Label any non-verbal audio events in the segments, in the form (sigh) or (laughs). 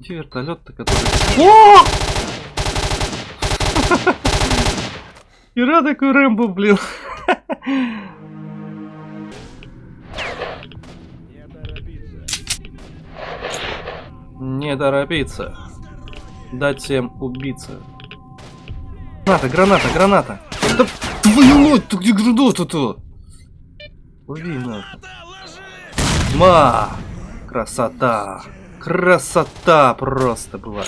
Где вертолет-то, который... О! (laughs) Ира такой Рэмбо, блин. Не торопиться. Дать всем убиться. Граната, граната, граната. Да твою мать, ты где? Убей нахуй. Ма! Красота! Красота просто была.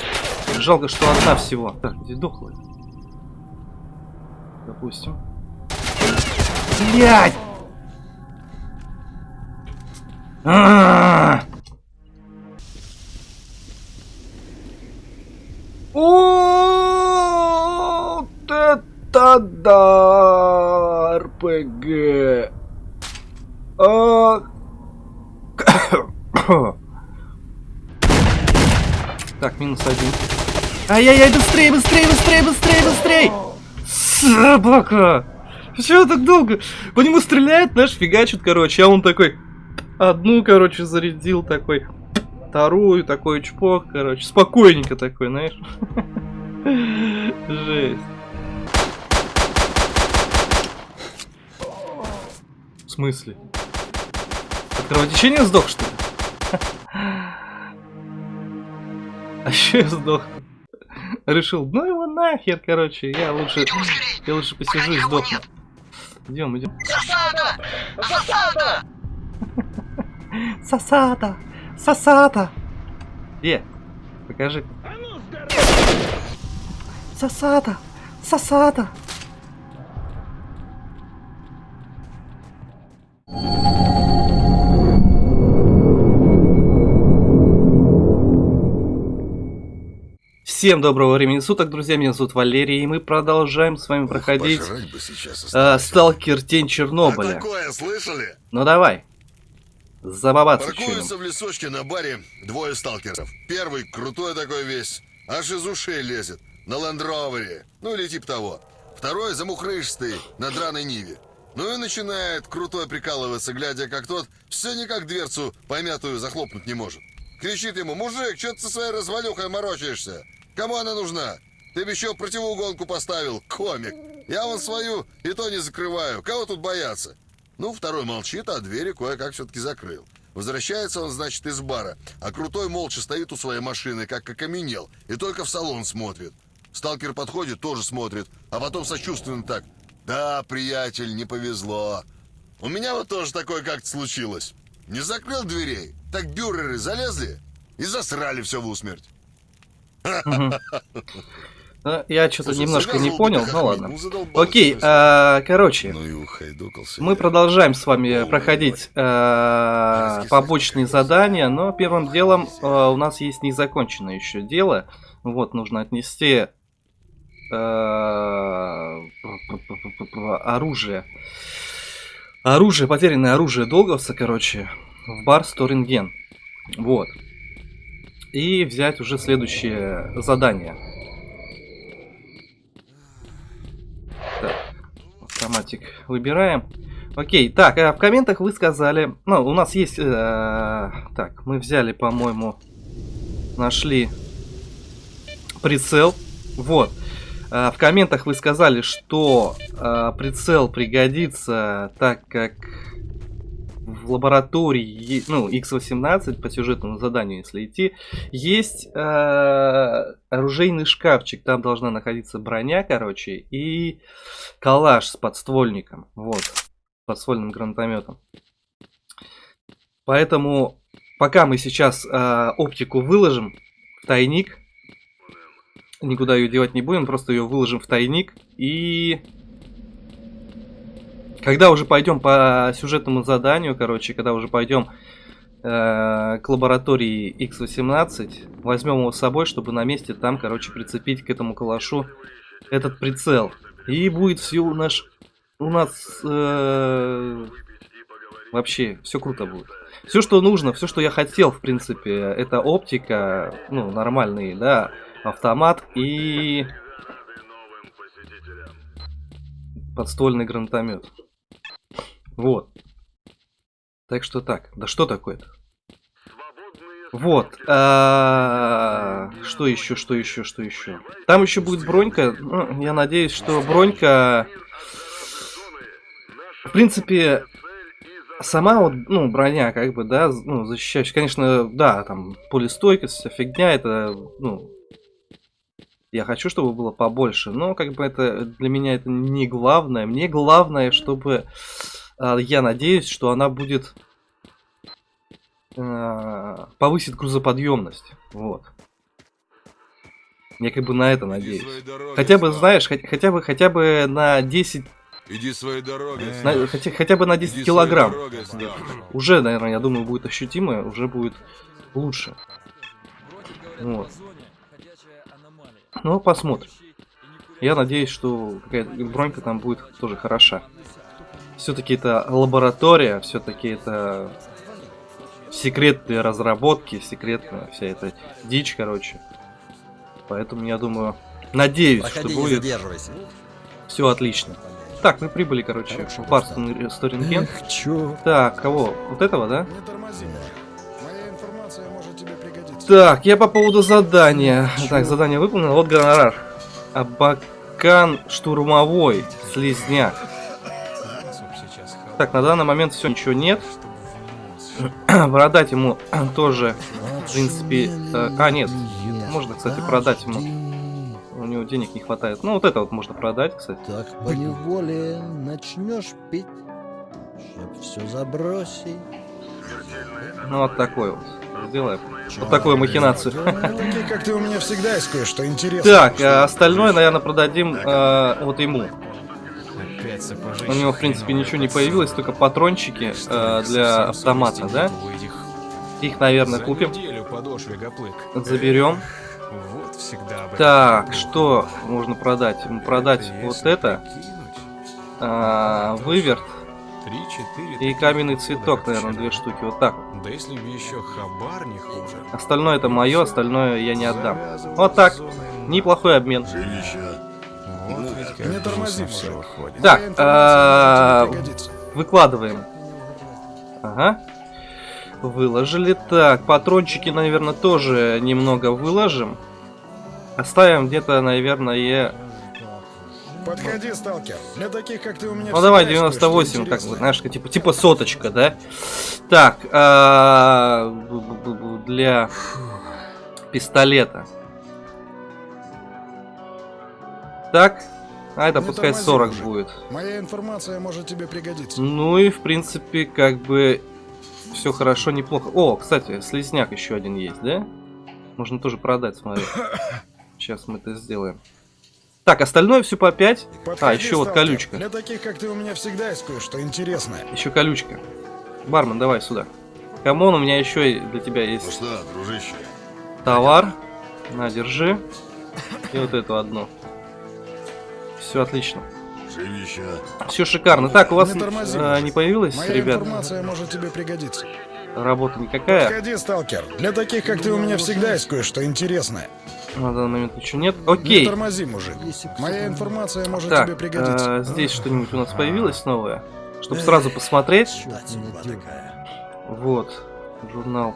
Жалко, что одна всего. Так, где дохлая? Допустим. Блять! А -а -а! Вот это да! РПГ! А... Так, минус один. Ай-яй-яй, быстрее, быстрее, быстрее, быстрее, быстрее! Собака! Почему так долго? По нему стреляет, знаешь, фигачит, короче, а он такой... Одну, короче, зарядил такой вторую, такой чпок, короче, спокойненько такой, знаешь. (laughs) Жесть. В смысле? От кровотечения сдох, что ли? (laughs) А еще я сдох. Решил, ну его нахер, короче, я лучше, я лучше посижу и сдохну. Идем, идем. Засада! Засада! Засада! Сосата! Где? Покажи. Сосата! Сосата! Всем доброго времени суток, друзья, меня зовут Валерий, и мы продолжаем с вами проходить э, Сталкер Тень Чернобыля. А такое слышали? Ну давай. Забабаться Паркуются в лесочке на баре двое сталкеров. Первый крутой такой весь, аж из ушей лезет, на лендровере, ну или типа того. Второй замухрышистый, на драной ниве. Ну и начинает крутой прикалываться, глядя, как тот все никак дверцу помятую захлопнуть не может. Кричит ему, мужик, что ты со своей развалюхой морочаешься? Кому она нужна? Ты бы еще противоугонку поставил, комик. Я вон свою и то не закрываю. Кого тут бояться? Ну, второй молчит, а двери кое-как все-таки закрыл. Возвращается он, значит, из бара, а Крутой молча стоит у своей машины, как окаменел, и только в салон смотрит. Сталкер подходит, тоже смотрит, а потом сочувственно так. «Да, приятель, не повезло. У меня вот тоже такое как-то случилось. Не закрыл дверей, так бюреры залезли и засрали все в усмерть». Ну, я что-то немножко не понял, ну ладно. Окей, а, короче, ну мы продолжаем с вами проходить а, побочные задания, но первым делом а, у нас есть незаконченное еще дело. Вот, нужно отнести оружие. Оружие, потерянное оружие долговца, короче, в бар Сторинген. Вот. И взять уже следующее задание. автоматик выбираем. Окей, так, а в комментах вы сказали... Ну, у нас есть... Э, так, мы взяли, по-моему, нашли прицел. Вот. Э, в комментах вы сказали, что э, прицел пригодится, так как в лаборатории, ну, X18 по сюжетному заданию, если идти, есть э, оружейный шкафчик. Там должна находиться броня, короче, и калаш с подствольником. Вот, подствольным гранатометом. Поэтому, пока мы сейчас э, оптику выложим в тайник, никуда ее девать не будем, просто ее выложим в тайник и когда уже пойдем по сюжетному заданию, короче, когда уже пойдем э, к лаборатории X18, возьмем его с собой, чтобы на месте там, короче, прицепить к этому калашу этот прицел. И будет все у нас, у нас э, вообще все круто будет. Все, что нужно, все, что я хотел, в принципе, это оптика, ну, нормальный, да, автомат и подствольный гранатомет. Вот. Так что так. Да что такое-то? Вот. а, Что еще, что еще, что еще? Там еще будет бронька. Ну, я надеюсь, что бронька... В принципе, сама вот, ну, броня, как бы, да, ну, защищающая, конечно, да, там, полистойкость, вся фигня, это, ну, я хочу, чтобы было побольше, но, как бы, это, для меня это не главное, мне главное, чтобы, я надеюсь, что она будет, э, повысит грузоподъемность, вот. Я как бы на это надеюсь. Хотя бы, знаешь, хотя, хотя бы, хотя бы на 10 Иди своей дорогой. на- хотя, хотя бы на 10 Иди килограмм. дорогой. Уже, наверное, я думаю, будет ощутимо, уже будет лучше. Вот. Ну, посмотрим. Я надеюсь, что какая-то бронька там будет тоже хороша. Все-таки это лаборатория, все-таки это секретные разработки, секретная вся эта дичь, короче. Поэтому я думаю, надеюсь, что Проходи, не будет задерживайся. все отлично. Так, мы прибыли, короче, в Барстон Сторинген. Чё? Так, кого? Вот этого, да? Не тормози. Моя информация может тебе пригодиться. Так, я по поводу задания. Так, задание выполнено. Вот гонорар. Абакан штурмовой. Слизняк. Так, на данный момент все, ничего нет. (clears throat) Продать ему (clears throat) тоже, в принципе... э, а, нет. Можно, кстати, продать ему. У него денег не хватает. Ну, вот это вот можно продать, кстати. Так по неволе начнешь пить, чтоб все забросить. Ну, вот такой вот. Сделаем. Вот такую махинацию. Такие, как ты, у меня всегда есть кое-что интересное. Так, а остальное, наверное, продадим э, вот ему. У него, в принципе, ничего не появилось, только патрончики э, для автомата, да? Их, наверное, купим. Заберем. Так, что можно продать? Продать вот это, а, выверт и каменный цветок, наверное, две штуки. Вот так. Да если бы еще хабар не хуже. Остальное это мое, остальное я не отдам. Вот так. Неплохой обмен. Жилище. Вот ведь как Не тормози, все выходит. Так, а. Выкладываем. Ага. Выложили. Так, патрончики, наверное, тоже немного выложим. Оставим где-то, наверное, Подходи, сталкер. Для таких, как ты, у меня Ну давай всегда есть кое-что 98, как бы, знаешь, типа, типа соточка, да? Так, а, для пистолета. Так, а это Не пускай тормози, 40 мужик. будет. Моя информация может тебе пригодиться. Ну и в принципе, как бы все хорошо, неплохо. О, кстати, слизняк еще один есть, да? Можно тоже продать, смотри. (coughs) Сейчас мы это сделаем. Так, остальное все по 5. Подходи, А, еще вот сталкер. колючка. Для таких, как ты, у меня всегда есть кое-что интересное. Еще колючка. Бармен, давай сюда. Come on, у меня еще для тебя Ну есть что, дружище, товар. На, держи. И вот эту одну. Все отлично. жилище. Все шикарно. Так, у вас Не тормози, э, мужик. не появилось, Моя ребят, информация может тебе пригодиться. работа никакая? Подходи, сталкер. Для таких, как ты, у меня всегда есть кое-что интересное. На данный момент ничего нет. Не Окей. тормози, мужик. Моя информация может Так, тебе пригодиться. э, здесь что-нибудь у нас появилось новое? Чтобы сразу посмотреть. Вот, журнал.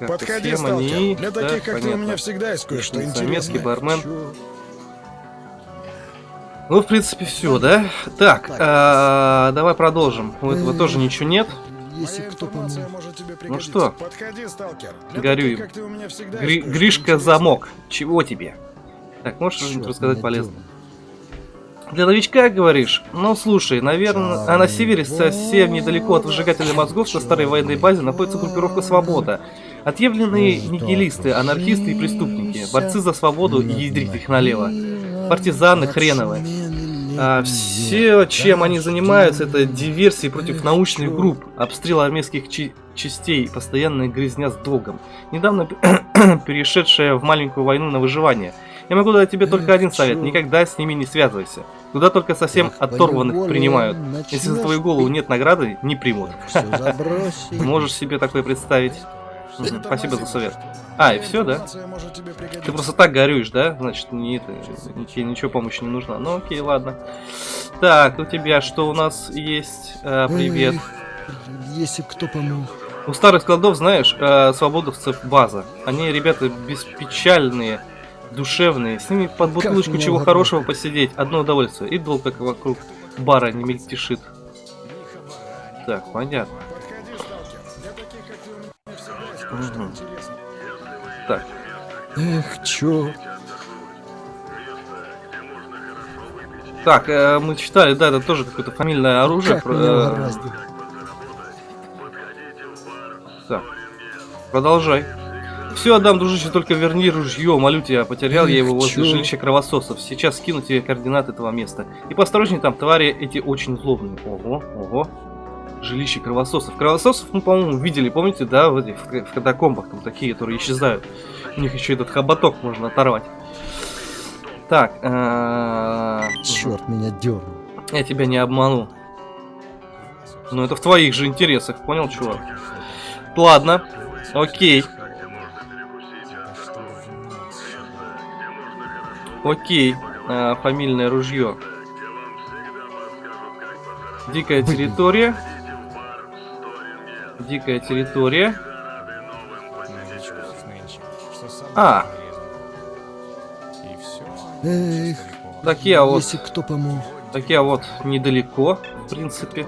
Подходи, схема, сталкер. НИИ. Для Да, таких, как ты, у понятно. меня всегда есть кое-что интересное. бармен. Ну, в принципе, все, да? Так, а, давай продолжим. У этого тоже ничего нет. Если кто может тебе пригодиться. что? Подходи, сталкер. Для Горю таких, им. как ты, у меня всегда Гри- Гришка замок. Чего тебе? Так, можешь что-нибудь рассказать меня полезно? дёрнул. Для новичка, говоришь? Ну, слушай, наверное, а на севере, совсем недалеко от выжигателя мозгов на старой военной базе находится группировка «Свобода». Отъявленные нигилисты, анархисты и преступники, борцы за свободу и ядрить их налево. Партизаны хреновые. А все, чем они занимаются, это диверсии против научных групп, обстрел армейских чи- частей, постоянная грязня с долгом. Недавно (coughs) перешедшая в маленькую войну на выживание. Я могу дать тебе только один совет, никогда с ними не связывайся. Куда только совсем оторванных принимают. Если за твою голову нет награды, не примут. (laughs) Можешь себе такое представить? Спасибо за совет. А, и все, да? Ты просто так горюешь, да? Значит, не это, тебе ничего помощи не нужна. Ну окей, ладно. Так, у тебя что у нас есть? А, привет. Если б кто помог. У старых складов, знаешь, э, свободовцев база. Они ребята беспечальные, душевные. С ними под бутылочку чего угодно. хорошего посидеть. Одно удовольствие. И долг как вокруг бара не мельтешит. Так, понятно. Подходи, сталкер. Для таких, как ты, у меня всегда есть кое-что Мгм. интересное. Так, Эх, чё? так, э, мы читали, да, это тоже какое-то фамильное оружие. Как про- э. Так, продолжай. Все отдам, дружище, только верни ружье. Молю тебя, потерял я его Эх, возле чё? жилища кровососов. Сейчас скину тебе координаты этого места. И посторожней там, твари эти очень злобные. Ого, ого. Жилище кровососов. Кровососов мы, по-моему, видели, помните, да, в этих в катакомбах, там такие, которые исчезают. У них еще этот хоботок можно оторвать. Так, э, Черт меня дернул. я тебя не обману. Ну это в твоих же интересах, понял, чувак? Ладно, окей. Окей, а, фамильное ружье. Дикая территория. Дикая территория. А. все. Эх, Так я вот, если кто помог. так я вот недалеко, в принципе.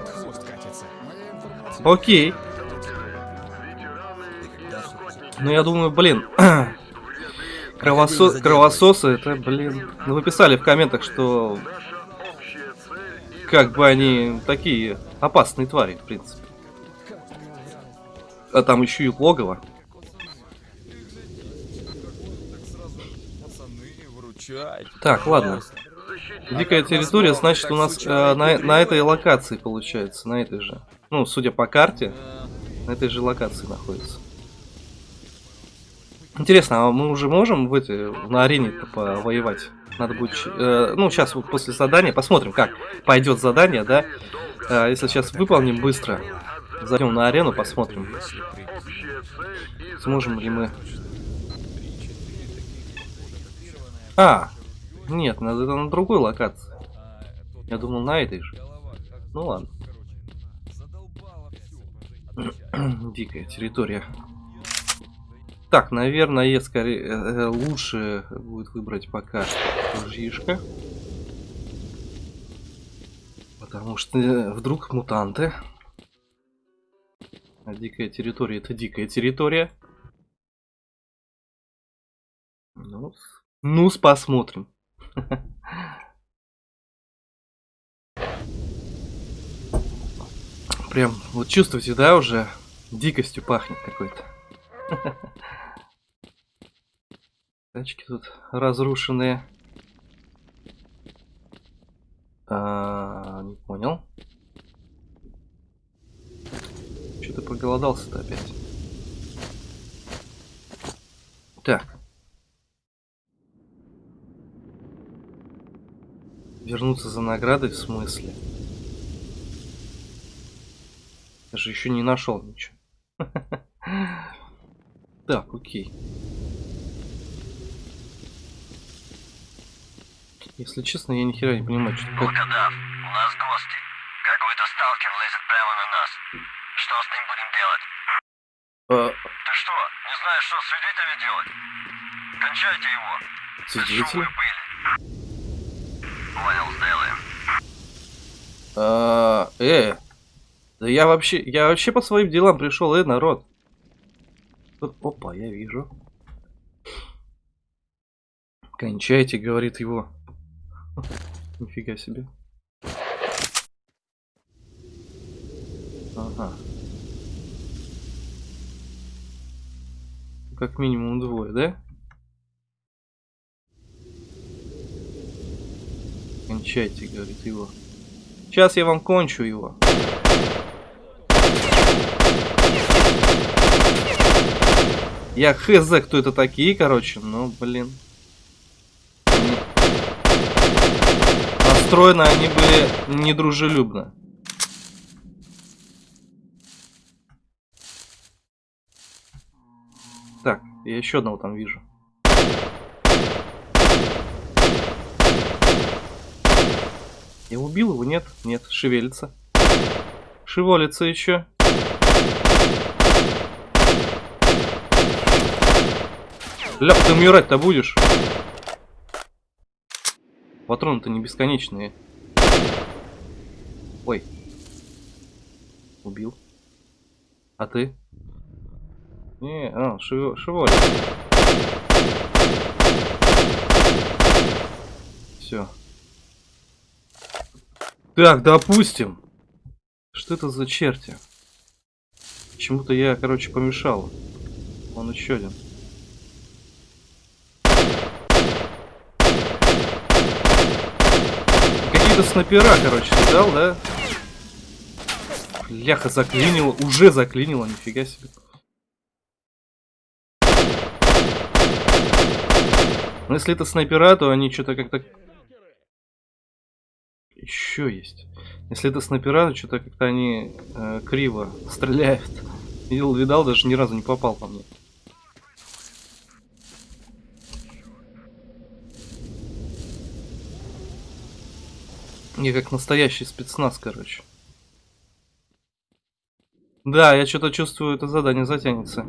Окей. Ну я думаю, блин. (clears throat) Кровосо... Кровососы, это, блин. Ну вы писали в комментах, что как бы они такие опасные твари, в принципе. А там еще и логово. Так, ладно. Дикая территория, значит, у нас э, на, на этой локации получается, на этой же. Ну, судя по карте, на этой же локации находится. Интересно, а мы уже можем в эти, на арене повоевать? Надо будет, э, ну, сейчас вот после задания посмотрим, как пойдет задание, да? Э, если сейчас выполним быстро, зайдем на арену, посмотрим, сможем ли мы. А, нет, надо это на другой локации. Я думал на этой же. Ну ладно. (clears throat) Дикая территория. Так, наверное, скорее э, э, лучше будет выбрать пока ружьишко. Потому что э, вдруг мутанты. А дикая территория это дикая территория. Ну, ну, посмотрим. (laughs) Прям, вот чувствуете, да, уже дикостью пахнет какой-то. (laughs) Тачки тут разрушенные. А, не понял. Что ты проголодался-то опять? Так. Вернуться за наградой в смысле? Я же еще не нашел ничего. (laughs) Так, окей. Если честно, я ни хера не понимаю, что. Волкодав, у нас гости. Какой-то сталкер лезет прямо на нас. Что с ним будем делать? А, Ты что, не знаешь, что с свидетелями делать? Кончайте его. Пыли. Понял, сделаем. А, э, да я вообще, я вообще по своим делам пришел, э, народ. Опа, я вижу. Кончайте, говорит его. Нифига себе. Ага. Как минимум двое, да? Кончайте, говорит его. Сейчас я вам кончу его. Я хз, кто это такие, короче, ну, блин. Настроены они были недружелюбно. Я еще одного там вижу. Я убил его? Нет? Нет, шевелится. Шевелится еще. Ляп, ты умирать-то будешь? Патроны-то не бесконечные. Ой. Убил. А ты? Не, а, шив... Все. Так, допустим. Что это за черти? Почему-то я, короче, помешал. Он еще один. Какие-то снайпера, короче, дал, да? Бляха, заклинило. Уже заклинило, нифига себе. Но если это снайпера, то они что-то как-то... Еще есть. Если это снайпера, то что-то как-то они э, криво стреляют. (laughs) Видел, видал, даже ни разу не попал по мне. Я как настоящий спецназ, короче. Да, я что-то чувствую, это задание затянется.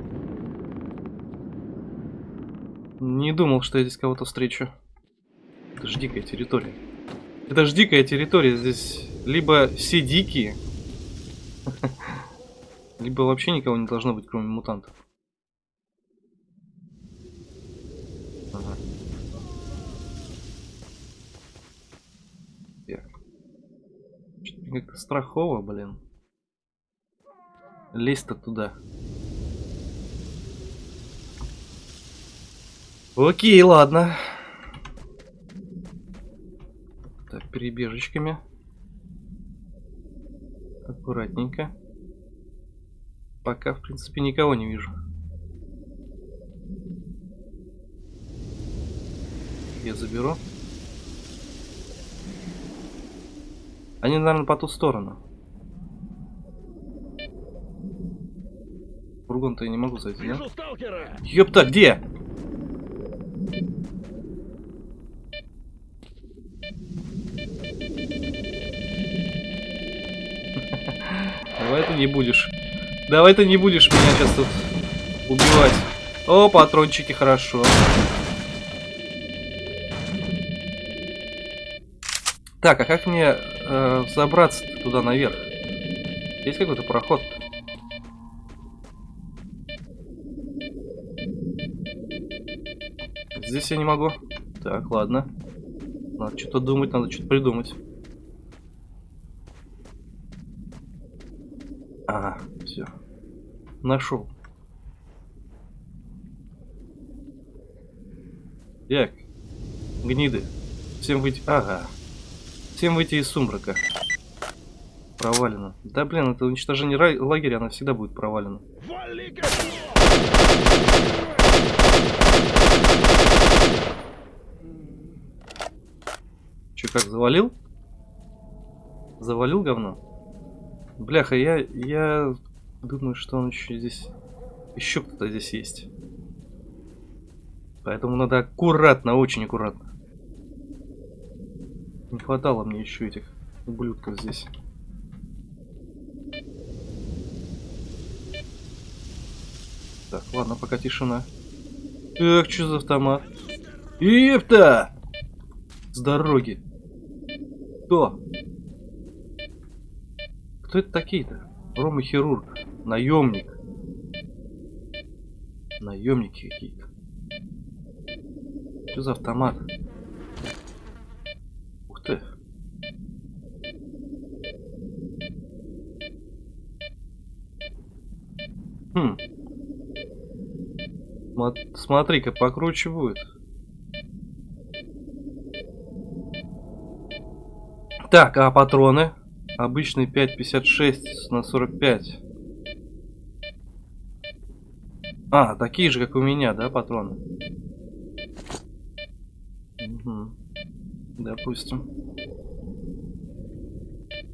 Не думал, что я здесь кого-то встречу. Это ж территория. Это ж дикая территория. Здесь либо все дикие, (laughs) либо вообще никого не должно быть, кроме мутантов. Как-то страхово, блин. Лезть-то туда. Окей, ладно. Так, перебежечками. Аккуратненько. Пока, в принципе, никого не вижу. Я заберу. Они, наверное, по ту сторону. Фургон-то я не могу зайти, да? Ёпта, где? Не будешь. Давай ты не будешь меня сейчас тут убивать. О, патрончики, хорошо. Так, а как мне э, забраться туда наверх? Есть какой-то проход? Здесь я не могу. Так, ладно. Надо что-то думать, надо что-то придумать. Ага, все. Нашел. Так. Гниды. Всем выйти... Ага. Всем выйти из сумрака. Провалено. Да блин, это уничтожение лагеря, она всегда будет провалена. Че, как, завалил? Завалил говно? Бляха, я, я думаю, что он еще здесь... Еще кто-то здесь есть. Поэтому надо аккуратно, очень аккуратно. Не хватало мне еще этих ублюдков здесь. Так, ладно, пока тишина. Эх, что за автомат? Епта! С дороги. Кто? Кто это такие-то? Рома хирург. Наемник. Наемники какие-то. Что за автомат? Ух ты. Хм. Смотри-ка, покруче будет. Так, а патроны? Обычный 5,56 на 45. А, такие же, как у меня, да, патроны? Угу. Допустим.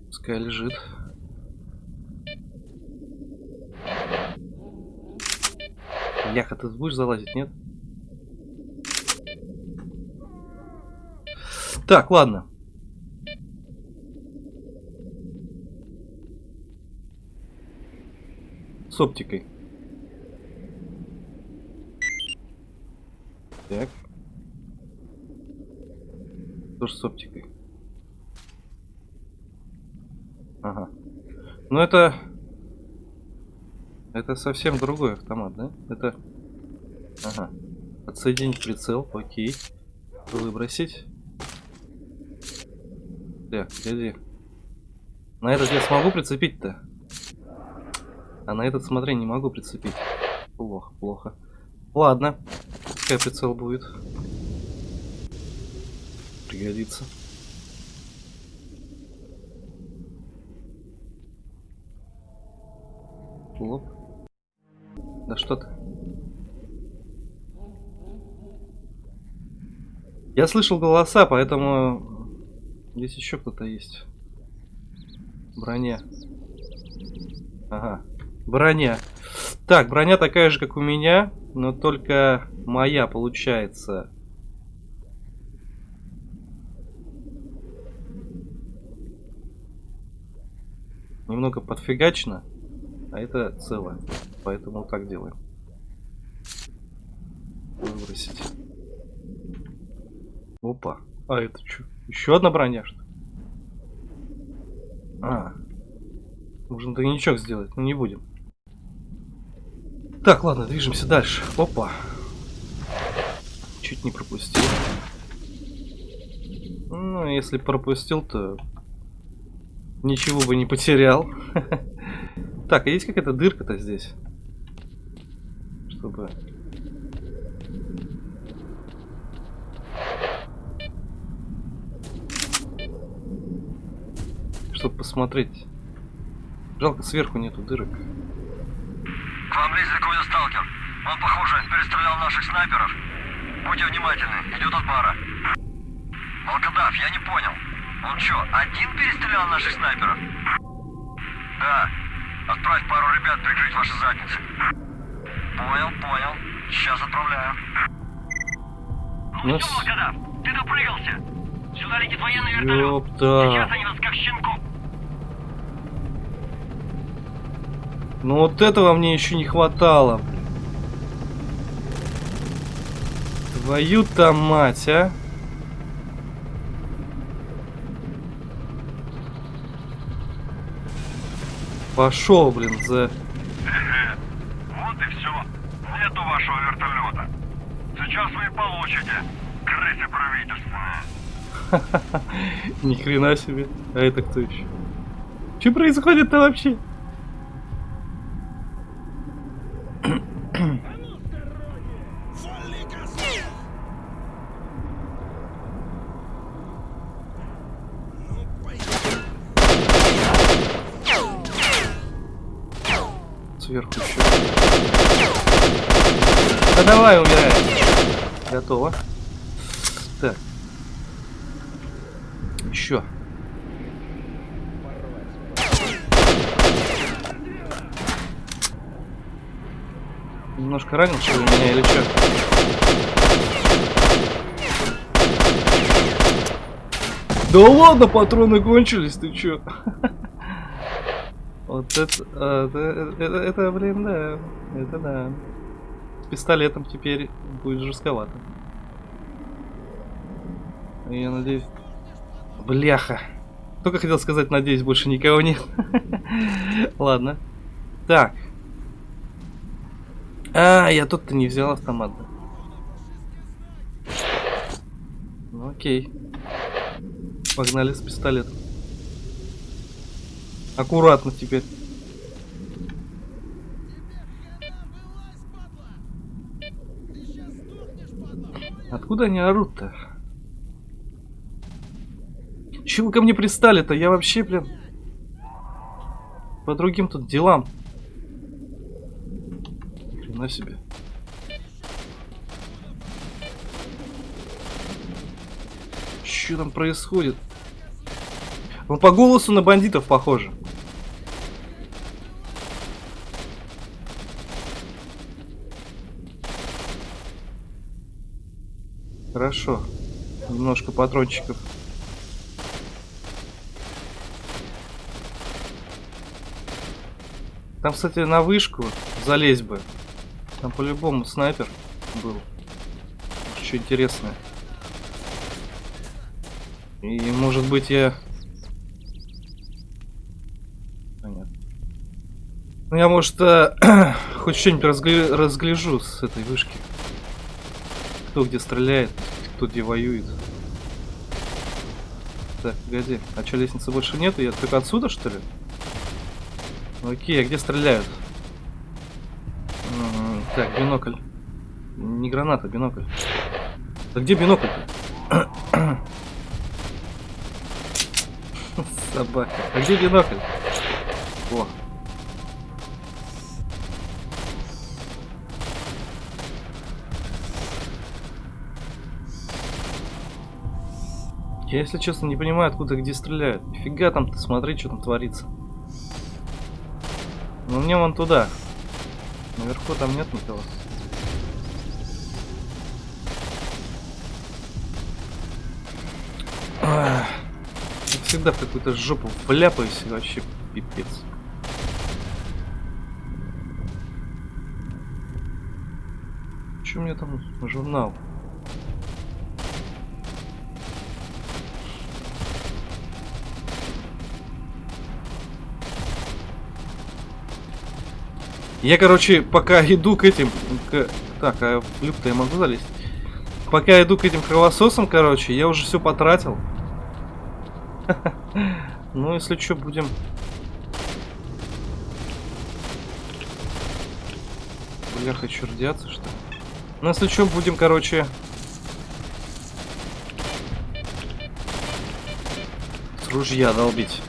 Пускай лежит. Бляха, ты будешь залазить, нет? Так, ладно. С оптикой. Так. Тоже с оптикой. Ага. Ну это... Это совсем другой автомат, да? Это... Ага. Отсоединить прицел, окей. Выбросить. Так, погоди. На этот я смогу прицепить-то? А на этот, смотри, не могу прицепить. Плохо, плохо. Ладно. Пускай прицел будет. Пригодится. Лоп. Да что ты? Я слышал голоса, поэтому здесь еще кто-то есть. Броня. Ага. Броня. Так, броня такая же, как у меня, но только моя получается. Немного подфигачено, а это целое. Поэтому так делаем. Выбросить. Опа. А это что? Еще одна броня, что ли? А. Нужно тройничок сделать, но не будем. Так, ладно, движемся дальше. Опа. Чуть не пропустил. Ну, если пропустил, то ничего бы не потерял. (laughs) Так, а есть какая-то дырка-то здесь? Чтобы... Чтобы посмотреть. Жалко, сверху нету дырок. К вам лезет какой-то сталкер. Он, похоже, перестрелял наших снайперов. Будьте внимательны, идет от бара. Волкодав, я не понял. Он что, один перестрелял наших снайперов? Да. Отправь пару ребят прикрыть ваши задницы. Понял, понял. Сейчас отправляю. Ну, всё, с- Волкодав, ты допрыгался. Сюда летит военный вертолет. Ёпта. Сейчас они нас как щенков. Ну вот этого мне еще не хватало. Твою-то мать, а. Пошел, блин, за... Вот и все. Нету вашего вертолета. Сейчас вы и получите. Крысы правительственные. Ни хрена себе. А это кто еще? Что происходит-то вообще? Готово. Так. Еще. Немножко ранил, что ли, меня или что? Да ладно, патроны кончились, ты чё? (laughs) Вот это, а, это, это, это, блин, да, это да. С пистолетом теперь будет жестковато. Я надеюсь... Бляха. Только хотел сказать, надеюсь, больше никого нет. (laughs) Ладно. Так. А, я тут-то не взял автомат. Ну окей. Погнали с пистолетом. Аккуратно теперь. Откуда они орут-то? Чего вы ко мне пристали-то? Я вообще, блин... По другим тут делам. на себе. Что там происходит? Он по голосу на бандитов похоже. Хорошо. Немножко патрончиков. Там, кстати, на вышку залезть бы. Там по-любому снайпер был. Что интересное. И может быть я... Понятно. Ну я может э, (clears throat) хоть что-нибудь разгля- разгляжу с этой вышки. Кто где стреляет, кто где воюет. Так, погоди. А что, лестницы больше нету? Я только отсюда, что ли? Окей, а где стреляют? М, Так, бинокль. Не граната, бинокль. Да где бинокль-то? (coughs) Собака. А где бинокль? О. Я, если честно, не понимаю, откуда где стреляют. Нифига там ты смотри, что там творится. Ну мне вон туда. Наверху там нет никого. Как всегда в какую-то жопу вляпаюсь вообще пипец. Че у меня там журнал? Я, короче, пока (laughs) иду к этим... к- Так, а в люк-то я могу залезть? Пока иду к этим кровососам, короче, я уже все потратил. (laughs) Ну, если что, будем... Бля, хочу радиаться, что ли? Ну, если что, будем, короче... С ружья долбить.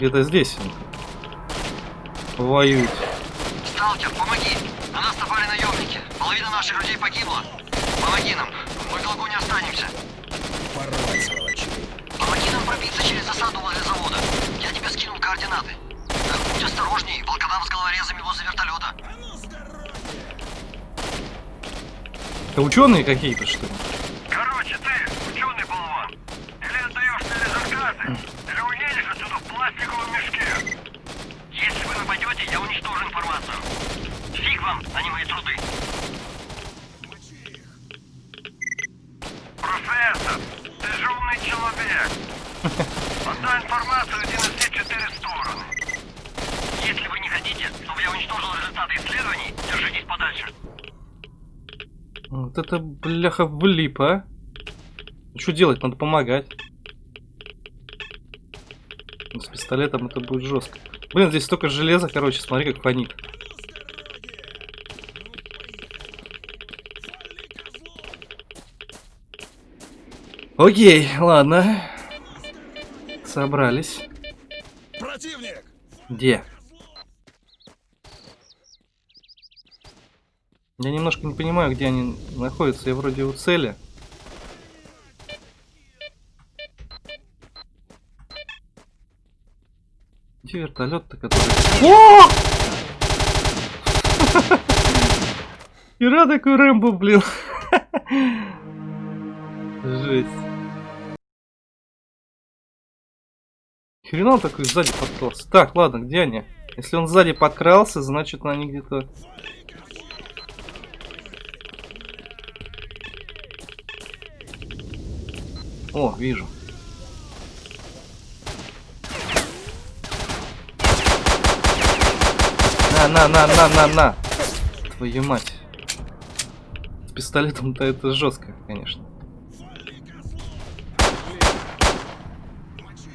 Где-то здесь он воюет. Сталкер, помоги! На нас напали наемники. Половина наших людей погибла. Помоги нам. Мы в долгу не останемся. Порвать, сволочи. Помоги нам пробиться через засаду возле завода. Я тебе скинул координаты. Будь осторожней. Волкодав с головорезами возле вертолета. Это ученые какие-то, что ли? Короче, ты, ученый болван. Или отдаешь мне резеркаты, или уедешь отсюда в пластиковом мешке. Если вы нападете, я уничтожу информацию. Фиг вам, а не мои труды. Профессор, ты же умный человек. Отдай информацию иди на все четыре стороны. Если вы не хотите, чтобы я уничтожил результаты исследований, держитесь подальше. Вот это бляха влип, а? Что делать? Надо помогать. Ну, С пистолетом это будет жестко. Блин, здесь столько железа, короче, смотри, как фонит. Окей, ладно. Собрались. Противник! Где? Я немножко не понимаю, где они находятся. Я вроде у цели. Где вертолет-то, который... О! (laughs) Ира такой Рэмбо, блин. (laughs) Жесть. Хрена он такой сзади подкрался. Так, ладно, где они? Если он сзади подкрался, значит они где-то... О, вижу. На, на, на, на, на, на. Твою мать. С пистолетом-то это жестко, конечно.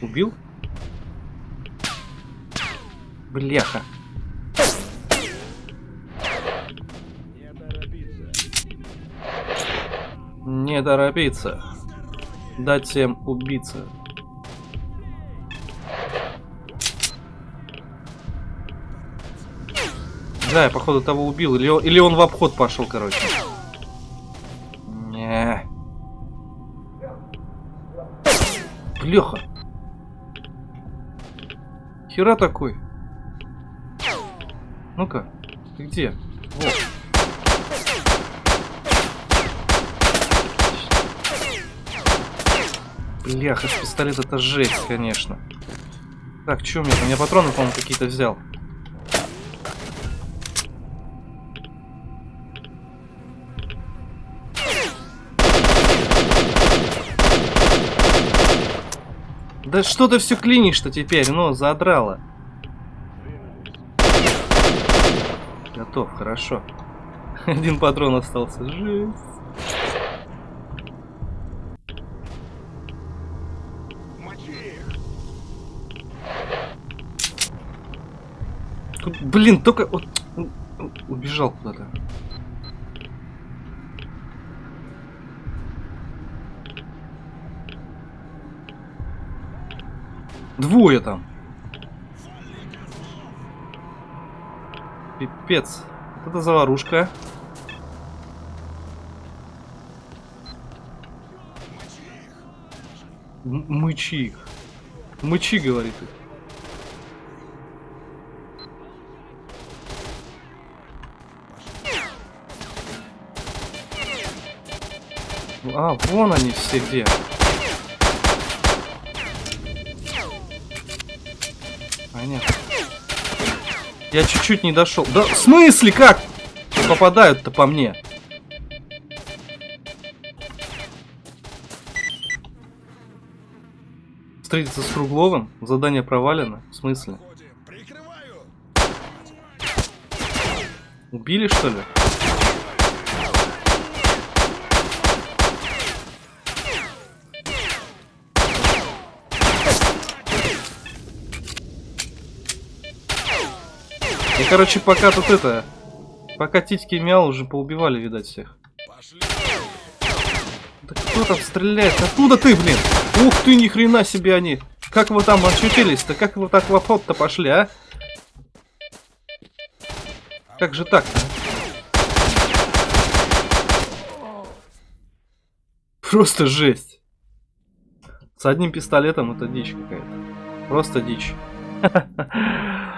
Убил? Бляха. Не торопиться. Дать всем убиться. Да, я походу того убил. Или, или он в обход пошел, короче. Не. Бляха. Хера такой. Ну-ка, ты где? Вот. Бляха, с пистолета это жесть, конечно. Так, что у меня там? Я патроны, по-моему, какие-то взял. Да что ты все клинишь-то теперь? Ну, задрало. Готов, хорошо. (laughs) Один патрон остался. Жесть. Блин, только... Вот, убежал куда-то. Двое там. Пипец. Вот это заварушка. Мычи их. Мычи, говорит их. А, вон они все где. Понятно. Я чуть-чуть не дошел. Да в смысле как? Попадают-то по мне. Встретиться с Кругловым? Задание провалено? В смысле? Убили что ли? И, короче, пока тут это... Пока титьки мял, уже поубивали, видать, всех. Да кто там стреляет? Откуда ты, блин? Ух ты, ни хрена себе они. Как вы там очутились-то? Как вы так в обход-то пошли, а? Как же так-то? а? Просто жесть. С одним пистолетом это дичь какая-то. Просто дичь. (laughs)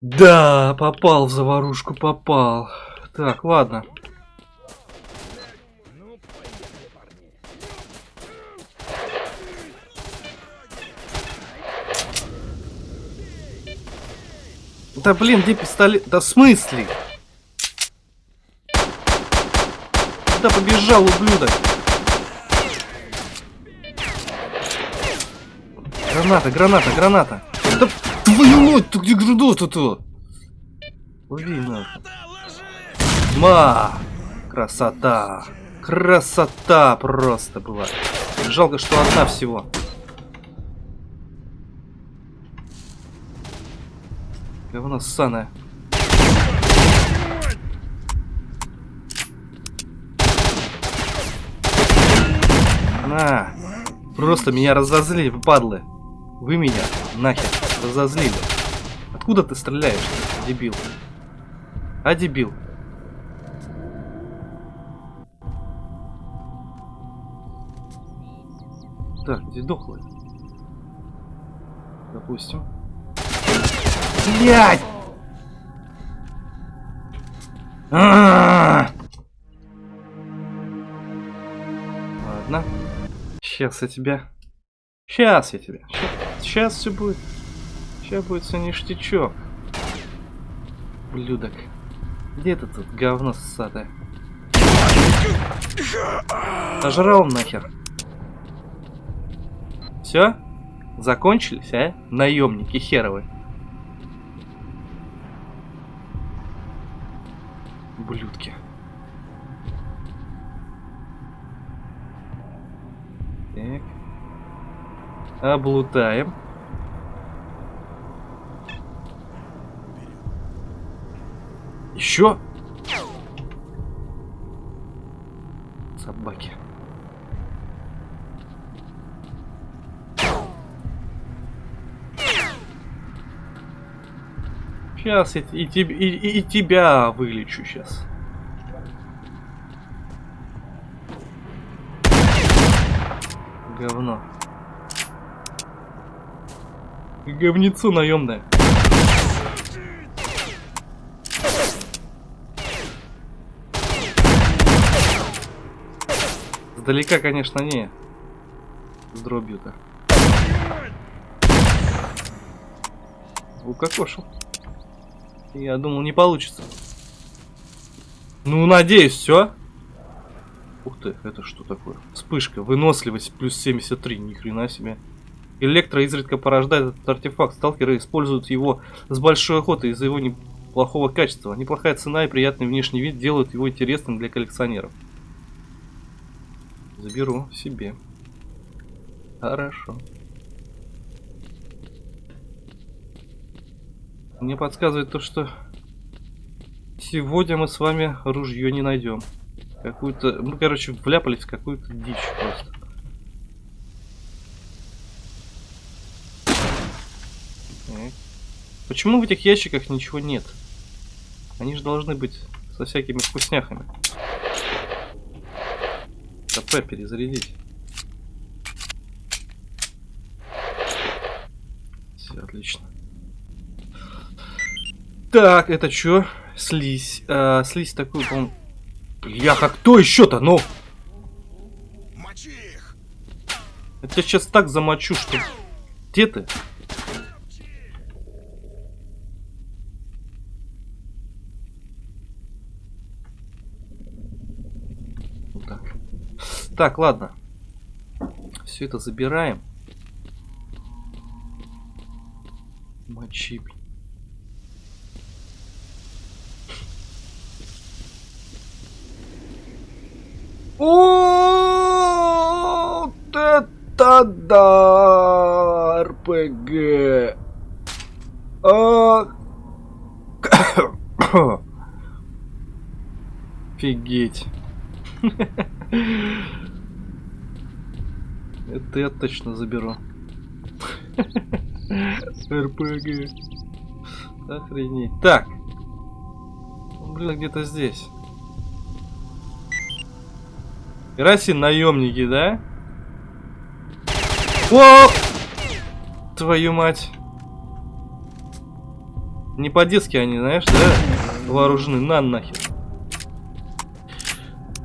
Да, попал в заварушку, попал. Так, ладно. Да блин, где пистолет? Да смысле? Куда побежал, ублюдок? Граната, граната, граната. Да твою мать, ты где граната-то? Лови нахуй. Ма! Красота! Красота просто была. Жалко, что одна всего. Говно ссаное. На! Просто меня разозлили, падлы. Вы меня нахер разозлили. Откуда ты стреляешь, дебил? А, дебил? Так, где дохлый? Допустим. Блять! А-а-а! Ладно. Сейчас я тебя... Сейчас я тебя... Сейчас все будет... Сейчас будет ништячок. Блюдок. Где ты тут говно ссатое? Сожрал нахер. Все? Закончились, а? Наемники херовы. Блюдки. Так. Облутаем. Еще? Собаки. Сейчас и, и, и, и- и тебя вылечу сейчас. Говно. Говнецо наемное. Издалека, конечно, не. С дробью-то. Укокошил. Я думал, не получится. Ну, надеюсь, все. Ух ты, это что такое? Вспышка, выносливость плюс 73, ни хрена себе. Электро изредка порождает этот артефакт. Сталкеры используют его с большой охотой из-за его неплохого качества. Неплохая цена и приятный внешний вид делают его интересным для коллекционеров. Заберу себе. Хорошо. Мне подсказывает то, что сегодня мы с вами ружье не найдем. Какую-то... Мы, короче, вляпались в какую-то дичь просто. Почему в этих ящиках ничего нет? Они же должны быть со всякими вкусняхами. КП перезарядить. Все отлично. Так, это что? Слизь. А, слизь такую, по-моему... Бляха, кто еще-то? Ну! Мочи их! Я тебя сейчас так замочу, что... Где ты? Вот Так. Так, ладно. Все это забираем. Мочи. Вот это да! РПГ! А... (coughs) Офигеть. (laughs) Это я точно заберу. РПГ. Охренеть. Так. Он, Блин, где-то здесь. Раси наемники, да? О! Твою мать. Не по-детски они, знаешь, да? Вооружены. На нахер.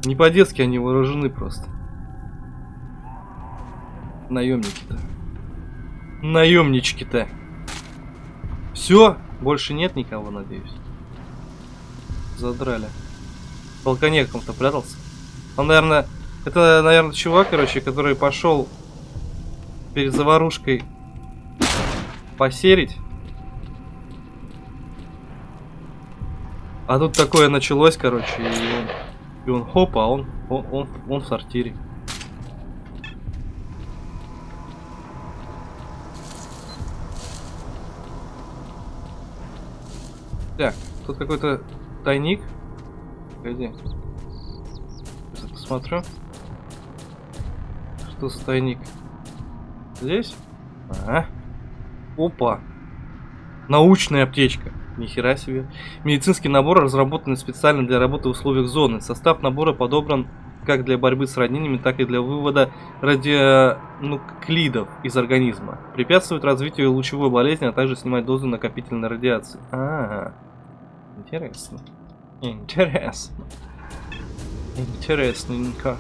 Не по-детски они вооружены просто. Наемники-то. Наемнички-то. Все? Больше нет никого, надеюсь. Задрали. Балконе каком-то прятался. Он, наверное, это, наверное, чувак, короче, который пошел перед заварушкой посерить. А тут такое началось, короче, и он, и он хоп, а он, он, он, он в сортире. Так, тут какой-то тайник. Погоди. Сейчас посмотрю. Что за тайник? Здесь? Ага. Опа. Научная аптечка. Нихера себе. Медицинский набор разработан специально для работы в условиях зоны. Состав набора подобран как для борьбы с ранениями, так и для вывода радионуклидов из организма. Препятствует развитию лучевой болезни, а также снимать дозу накопительной радиации. А, -а, -а. Интересно. Интересно. Интересненько.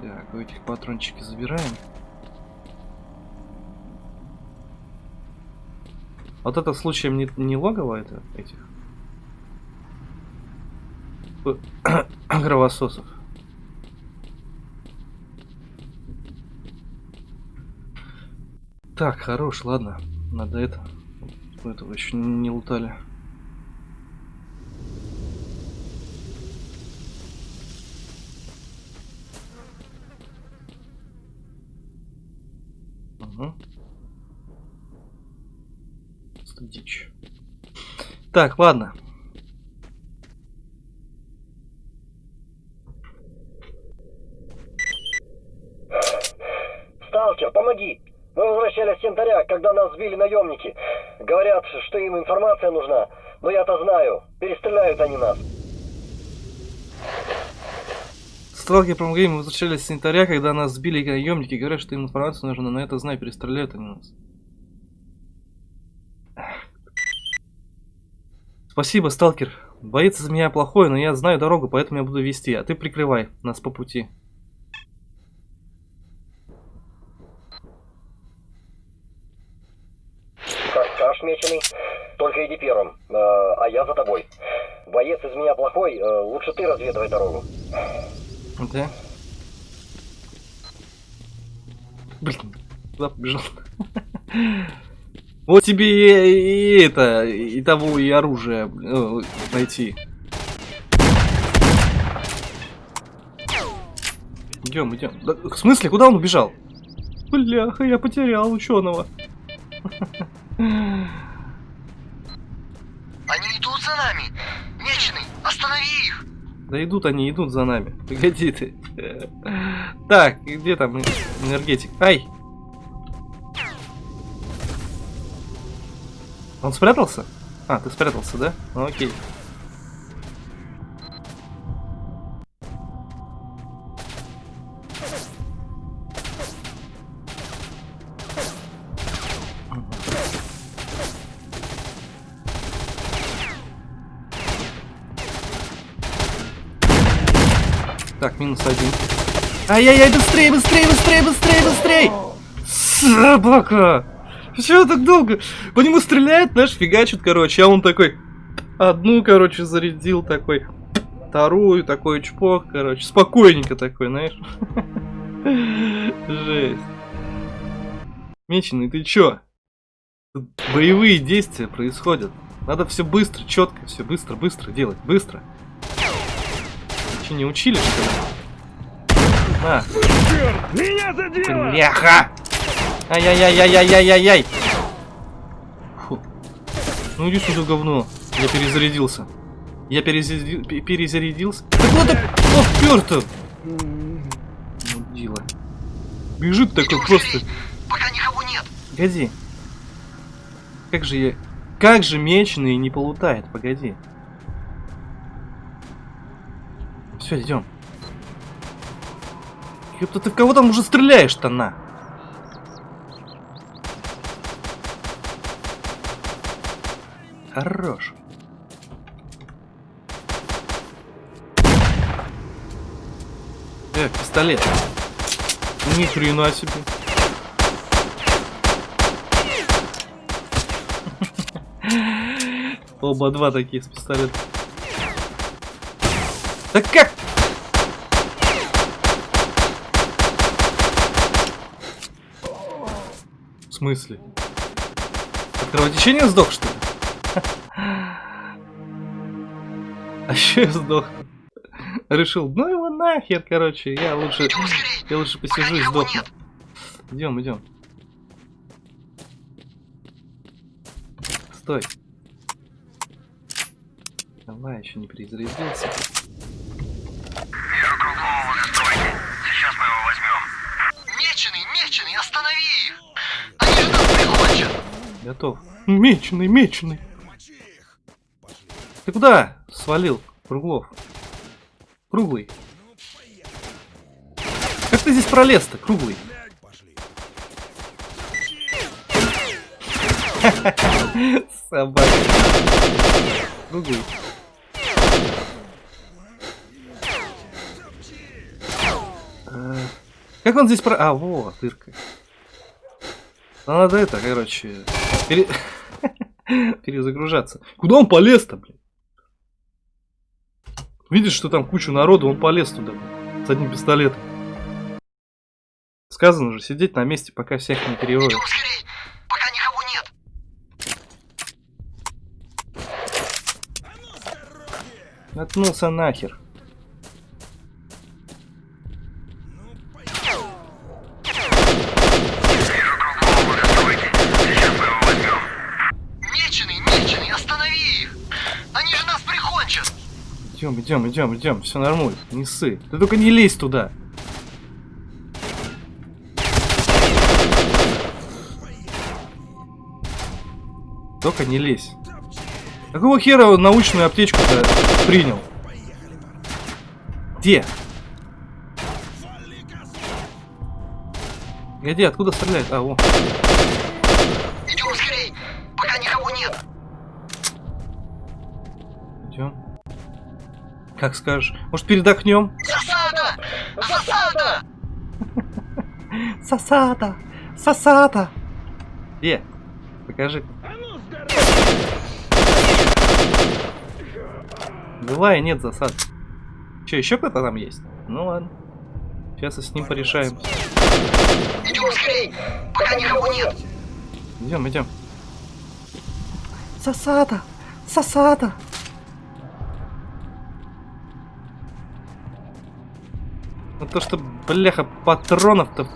Так, у этих патрончики забираем. Вот это случаем не, не логово это этих (coughs) кровососов. Так, хорош, ладно. Надо это. У этого еще не лутали. Угу. Дичь. Так, ладно. Сталкер, помоги! Мы возвращались с янтаря, когда нас сбили наемники. Говорят, что им информация нужна. Но я-то знаю. Перестреляют они нас. Сталкер промгейм возвращались с янтаря, когда нас сбили наемники. Говорят, что им информация нужна, но это знаю, перестреляют они нас. Спасибо, сталкер. Боец из меня плохой, но я знаю дорогу, поэтому я буду вести, а ты прикрывай нас по пути. Как скажешь, меченый. Только иди первым, э, а я за тобой. Боец из меня плохой, э, лучше ты разведывай дорогу. Да? Блин, куда побежал? Вот тебе и, и это, и того, и оружие найти. Идем, идем. Да, в смысле, куда он убежал? Бляха, я потерял ученого. Они идут за нами! Меченый, останови их! Да идут они, идут за нами. (laughs) Погоди ты. Так, где там энергетик? Ай! Он спрятался? А, ты спрятался, да? Окей. Ай-яй-яй, быстрее, быстрее, быстрее, быстрее, быстрее! Собака! Чего так долго? По нему стреляет, знаешь, фигачит, короче, а он такой... Одну, короче, зарядил такой. Вторую, такой чпок, короче. Спокойненько такой, знаешь. (laughs) Жесть. Меченый, ты чё? Боевые действия происходят. Надо все быстро, четко, все быстро, быстро делать, быстро. Че, не учили, что ли? На. Меня задело! Бляха! Ай-яй-яй-яй-яй-яй-яй! Ну иди сюда, говно. Я перезарядился. Я перезаряди- пе- перезарядился. Куда ты попёр-то? Мудила. Бежит такой Идем просто. Пока никого нет! Погоди. Как же я... Как же меченый не полутает? Погоди. Все, идем. Ёпта, ты в кого там уже стреляешь-то на? Хорош. Э, пистолет. Ни хрена себе. (laughs) Оба два такие с пистолетом. Да как? Смысле? От кровотечения сдох, что ли? А еще я сдох. Решил, ну его нахер, короче, я лучше, я лучше посижу и сдохну. Идем, идем. Стой. Давай, еще не перезарядился. Готов. Меченый, меченый. Ты куда свалил, Круглов? Круглый. Как ты здесь пролез-то, Круглый? Собака. Круглый. Э, Как он здесь про... А, во, дырка. Надо это, короче, пере- (laughs) перезагружаться. Куда он полез-то, блин? Видишь, что там куча народу, он полез туда, блин, с одним пистолетом. Сказано же, сидеть на месте, пока всех не! Пока никого нет! Наткнулся нахер. Вижу круглого возле стройки. Сейчас мы его возьмем. Меченый, меченый, останови их! Они же нас прикончат! Идем, идем, идем, идем, все нормально, не ссы. Ты только не лезь туда. Только не лезь. Какого хера он научную аптечку-то принял? Где? Где? Откуда стреляет? А, о. Идем скорей! Пока никого нет! Идем. Как скажешь. Может, передохнем? Засада! Засада! Сосата! Сосата! Где? Покажи. Бывает, нет засад. Че, еще кто-то там есть? Ну ладно. Сейчас и с ним порешаем. Идем скорей, пока никого нет. Идем, идем. Сосата! Сосата! Ну то, что, бляха, патронов-то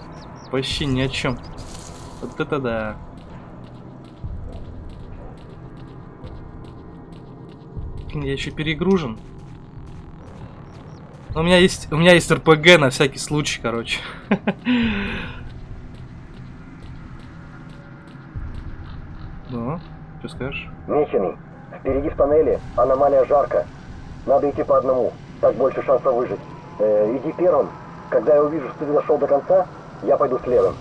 вообще ни о чем. Вот это да. Я еще перегружен. Но у меня есть, у меня есть РПГ на всякий случай, короче. (laughs) Ну, что скажешь? Меченый, впереди в тоннеле аномалия жарко. Надо идти по одному, так больше шансов выжить. Э, иди первым. Когда я увижу, что ты дошел до конца, я пойду следом.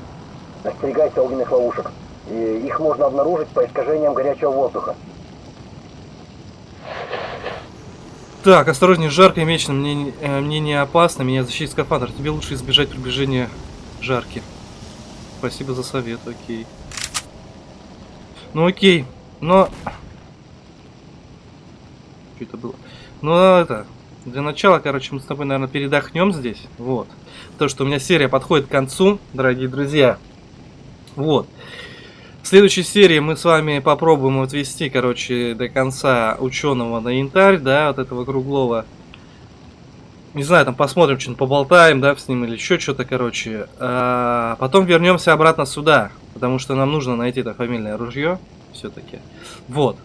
Остерегайся огненных ловушек. И их можно обнаружить по искажениям горячего воздуха. Так, осторожнее, жарко и мечно. Мне, не- э, мне не опасно, меня защитит скафандр. Тебе лучше избежать приближения жарки. Спасибо за совет, окей. Ну окей, но... Что это было? Ну это... Для начала, короче, мы с тобой, наверное, передохнем здесь. Вот. То, что у меня серия подходит к концу, дорогие друзья. Вот. В следующей серии мы с вами попробуем отвести, короче, до конца ученого на янтарь, да, вот этого круглого. Не знаю, там посмотрим, что-нибудь поболтаем, да, с ним или еще что-то, короче. А потом вернемся обратно сюда, потому что нам нужно найти это фамильное ружье, все-таки. Вот.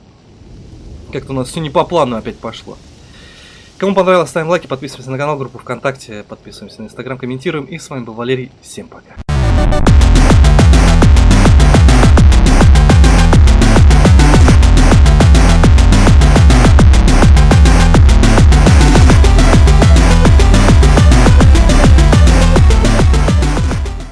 Как-то у нас все не по плану опять пошло. Кому понравилось, ставим лайки, подписываемся на канал, группу ВКонтакте, подписываемся на Инстаграм, комментируем. И с вами был Валерий. Всем пока.